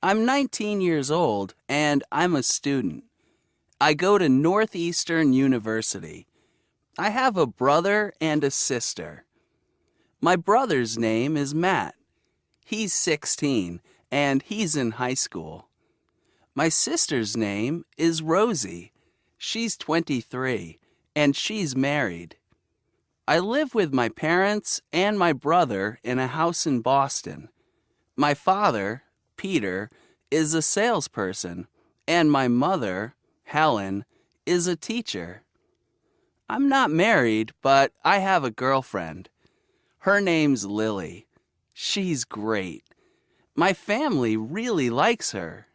I'm 19 years old and I'm a student. I go to Northeastern University. I have a brother and a sister. My brother's name is Matt. He's 16 and he's in high school. My sister's name is Rosie. She's 23 and she's married. I live with my parents and my brother in a house in Boston. My father, Peter, is a salesperson, and my mother, Helen, is a teacher. I'm not married, but I have a girlfriend. Her name's Lily. She's great. My family really likes her.